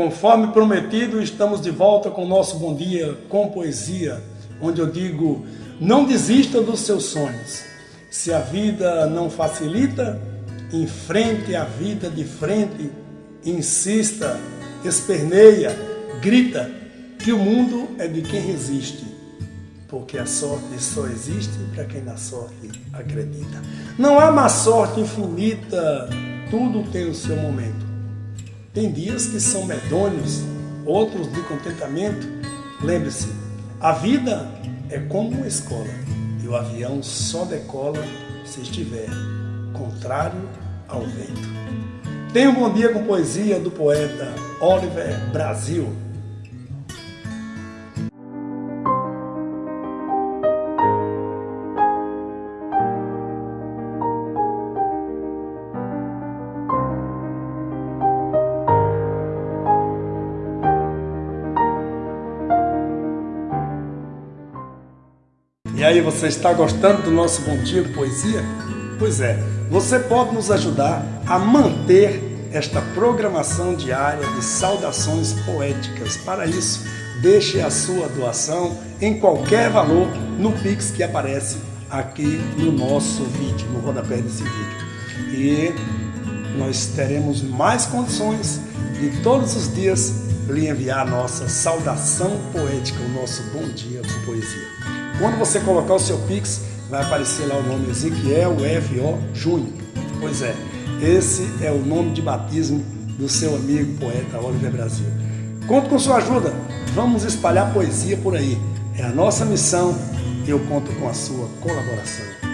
Conforme prometido, estamos de volta com o nosso Bom Dia com Poesia, onde eu digo, não desista dos seus sonhos. Se a vida não facilita, enfrente a vida de frente, insista, esperneia, grita, que o mundo é de quem resiste, porque a sorte só existe para quem na sorte acredita. Não há má sorte infinita, tudo tem o seu momento. Tem dias que são medonhos, outros de contentamento. Lembre-se, a vida é como uma escola e o avião só decola se estiver contrário ao vento. Tenha um bom dia com poesia do poeta Oliver Brasil. E aí, você está gostando do nosso Bom Dia Poesia? Pois é, você pode nos ajudar a manter esta programação diária de saudações poéticas. Para isso, deixe a sua doação em qualquer valor no Pix que aparece aqui no nosso vídeo, no rodapé desse vídeo. E nós teremos mais condições de todos os dias lhe enviar a nossa saudação poética, o nosso bom dia com poesia. Quando você colocar o seu Pix, vai aparecer lá o nome Ezequiel F.O. Júnior. Pois é, esse é o nome de batismo do seu amigo poeta Oliver Brasil. Conto com sua ajuda, vamos espalhar poesia por aí. É a nossa missão e eu conto com a sua colaboração.